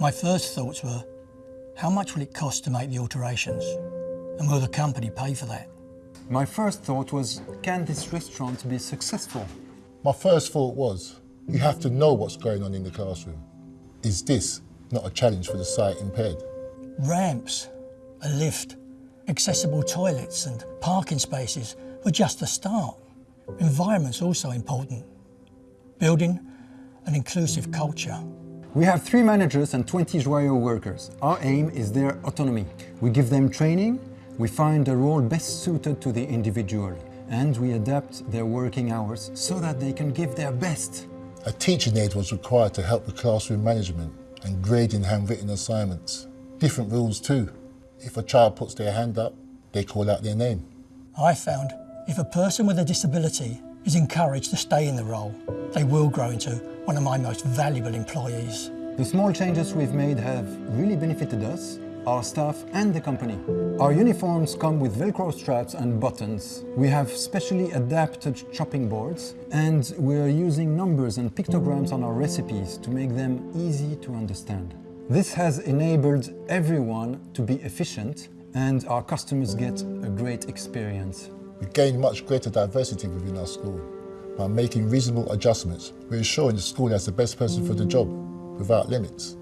My first thoughts were, how much will it cost to make the alterations? And will the company pay for that? My first thought was, can this restaurant be successful? My first thought was, you have to know what's going on in the classroom. Is this not a challenge for the sight impaired? Ramps, a lift, accessible toilets and parking spaces were just the start. Environment's also important. Building an inclusive culture. We have three managers and 20 Joyeux workers. Our aim is their autonomy. We give them training, we find a role best suited to the individual, and we adapt their working hours so that they can give their best. A teaching aid was required to help with classroom management and grading handwritten assignments. Different rules too. If a child puts their hand up, they call out their name. I found if a person with a disability is encouraged to stay in the role, they will grow into one of my most valuable employees. The small changes we've made have really benefited us, our staff and the company. Our uniforms come with Velcro straps and buttons. We have specially adapted chopping boards and we're using numbers and pictograms on our recipes to make them easy to understand. This has enabled everyone to be efficient and our customers get a great experience. We gained much greater diversity within our school. By making reasonable adjustments, we're ensuring the school has the best person for the job, without limits.